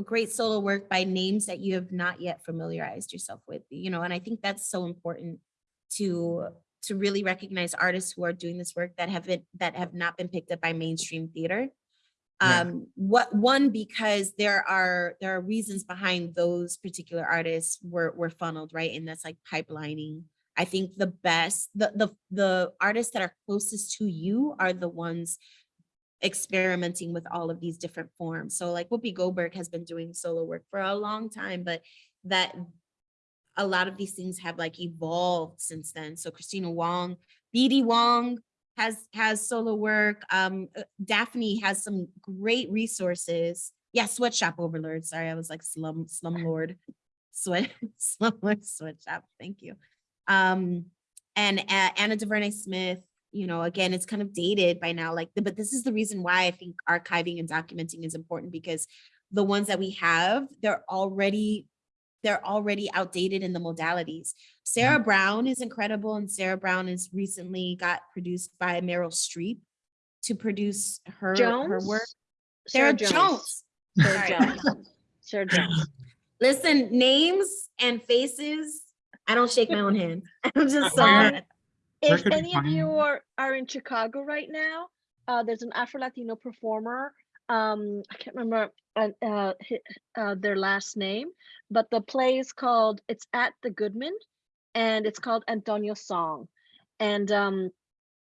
B: great solo work by names that you have not yet familiarized yourself with you know and i think that's so important to to really recognize artists who are doing this work that haven't that have not been picked up by mainstream theater
E: Yeah.
B: um what one because there are there are reasons behind those particular artists were were funneled right and that's like pipelining i think the best the the the artists that are closest to you are the ones experimenting with all of these different forms. So like Whoopi Goldberg has been doing solo work for a long time, but that a lot of these things have like evolved since then. So Kristina Wong, BD Wong has has solo work. Um, uh, Daphne has some great resources. Yeah, sweatshop overlord. Sorry, I was like slum slumlord, sweat slumlord sweatshop. Thank you. Um, and uh, Anna Deavere Smith, you know, again, it's kind of dated by now, like, but this is the reason why I think archiving and documenting is important because the ones that we have, they're already, they're already outdated in the modalities. Sarah Brown is incredible and Sarah Brown is recently got produced by Meryl Streep to produce her, her work.
A: Sarah
B: Sarah Jones.
A: Sarah
B: Sorry.
A: Jones. Sarah Jones.
B: Listen, names and faces, I don't shake my own hand. I'm just so
E: Um,
A: If any of you are, are in Chicago right now, uh, there's an Afro Latino performer. Um, I can't remember uh, uh, uh, their last name, but the play is called, it's at the Goodman and it's called Antonio's Song. And um,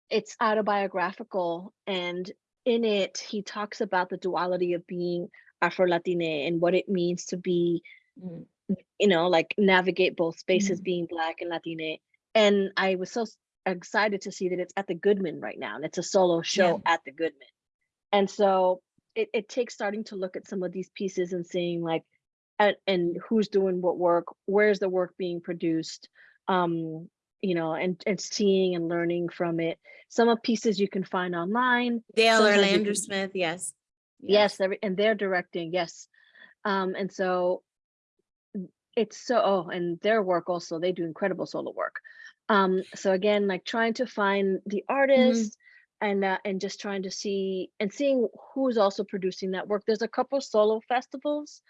A: it's autobiographical. And in it, he talks about the duality of being Afro Latina and what it means to be
B: Mm.
A: you know, like navigate both spaces
B: Mhm.
A: being black and Latina. And I was so excited to see that it's at the Goodman right now and it's a solo show at the Goodman. And so it, it takes starting to look at some of these pieces and seeing like, and, and who's doing what work, where's the work being produced, um, you know, and, and seeing and learning from it. Some of pieces you can find online. Dael or
B: Orlander
A: can-
B: Smith, yes.
A: Yes, and they're directing, yes. Um, and so it's so, oh, and their work also, they do incredible solo work. Um, so again, like trying to find the artist and uh, and just trying to see and seeing who's also producing that work. There's a couple solo festivals.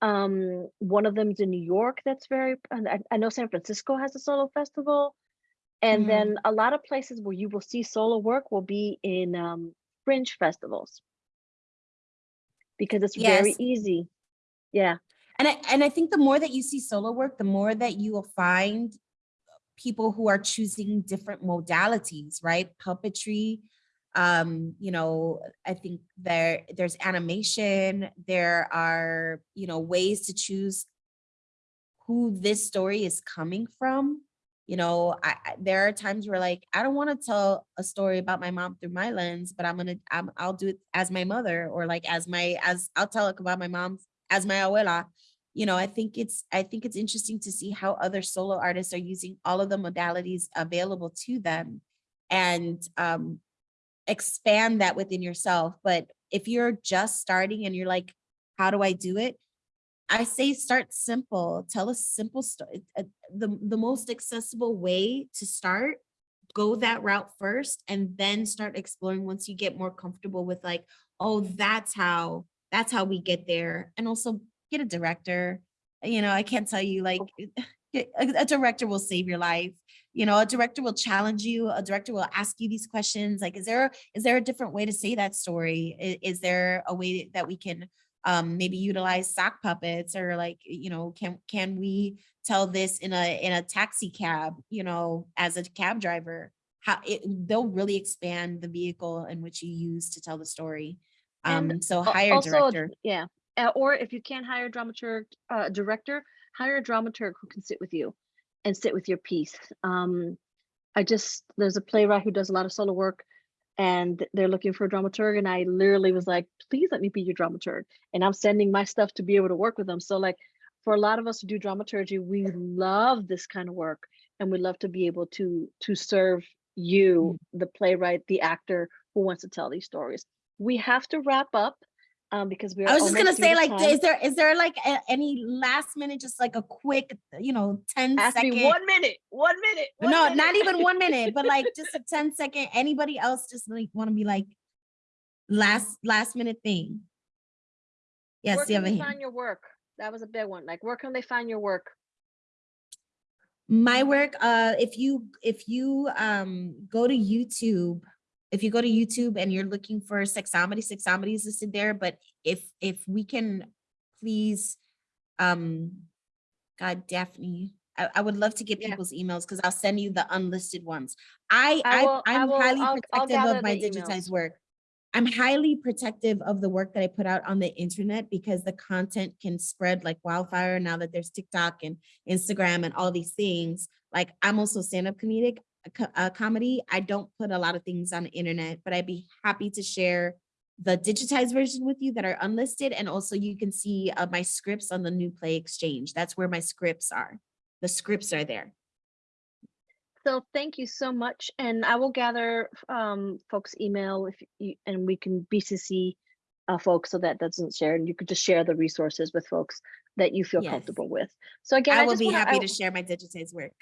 A: Um, one of them's in New York that's very, and I, I know San Francisco has a solo festival. And
B: Mhm.
A: then a lot of places where you will see solo work will be in um, fringe festivals because it's very easy. Yeah.
B: And I, and I think the more that you see solo work, the more that you will find people who are choosing different modalities, right? Puppetry, um, you know, I think there there's animation, there are, you know, ways to choose who this story is coming from. You know, I, I there are times where like I don't want to tell a story about my mom through my lens, but I'm gonna I'm, I'll do it as my mother or like as my as I'll tell it about my mom as my abuela. You know, I think it's I think it's interesting to see how other solo artists are using all of the modalities available to them and um expand that within yourself. But if you're just starting and you're like, how do I do it? I say start simple. Tell a simple story. Uh, the, the most accessible way to start, go that route first and then start exploring once you get more comfortable with like, oh, that's how, that's how we get there. And also get a director. You know, I can't tell you like, oh. a, a director will save your life. You know, a director will challenge you. A director will ask you these questions. Like, is there, is there a different way to say that story? I- Is, there a way that we can um, maybe utilize sock puppets or like, you know, can, can we tell this in a, in a taxi cab, you know, as a cab driver? How it, they'll really expand the vehicle in which you use to tell the story.
A: And
B: Um, so hire
A: also,
B: director.
A: Yeah, uh, or if you can't hire a dramaturg, uh, director, hire a dramaturg who can sit with you and sit with your piece. Um, I just, there's a playwright who does a lot of solo work and they're looking for a dramaturg and I literally was like, please let me be your dramaturg. And I'm sending my stuff to be able to work with them. So like, for a lot of us who do dramaturgy, we love this kind of work and we love to be able to, to serve you, the playwright, the actor who wants to tell these stories. We have to wrap up um, because we're
B: I was just gonna say like,
A: time.
B: is there, is there like a- any last minute, just like a quick, you know, 10
A: Ask
B: second?
A: me one minute, one minute. one
B: No,
A: minute.
B: not even one minute, but like just a 10 second, anybody else just like want to be like last, last minute thing? Yes,
A: Where
B: you
A: can
B: have a
A: they
B: hand.
A: find your work? That was a big one. Like, where can they find your work?
B: My work, uh, if you, if you, um, go to YouTube, if you go to YouTube and you're looking for Sexomedy, Sexomedy is listed there, but if, if we can please, um, God, Daphne, I, I would love to get
A: Yeah.
B: people's emails because I'll send you the unlisted ones. I,
A: I will- I
B: I'm
A: will-
B: highly
A: I'll- I'll
B: protective of my
A: the emails.
B: digitized work. I'm highly protective of the work that I put out on the internet because the content can spread like wildfire now that there's TikTok and Instagram and all these things. Like I'm also stand-up comedic uh, comedy. I don't put a lot of things on the internet, but I'd be happy to share the digitized version with you that are unlisted. And also you can see uh, my scripts on the new play exchange. That's where my scripts are. The scripts are there.
A: So thank you so much. And I will gather um, folks' email if you, and we can BCC uh, folks so that doesn't share and you could just share the resources with folks that you feel
B: Yes.
A: comfortable with. So again,
B: I
A: I
B: will be
A: wanna-
B: happy
A: I-
B: to share my digitized work.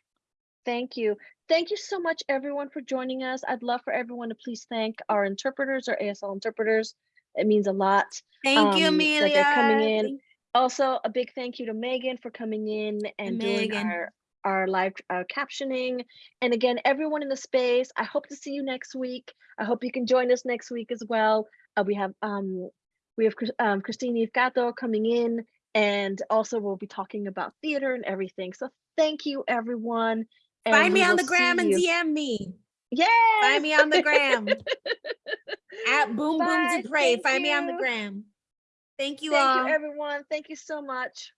A: Thank you. Thank you so much, everyone, for joining us. I'd love for everyone to please thank our interpreters, our ASL interpreters. It means a lot.
B: Thank you,
A: um, that
B: Amelia.
A: they're coming in. Also, a big thank you to Megan for coming in and doing our our live uh, captioning. And again, everyone in the space, I hope to see you next week. I hope you can join us next week as well. Uh, we have um we have um, Christine Ifgato coming in, and also we'll be talking about theater and everything. So thank you, everyone. And
B: Find me on the gram and. DM me.
A: Yes!
B: Find me on the gram. At Boom Boom
A: Bye,
B: to Pray.
A: thank
B: Find me on the gram. Thank you
A: Thank
B: all.
A: you, everyone. Thank you so much.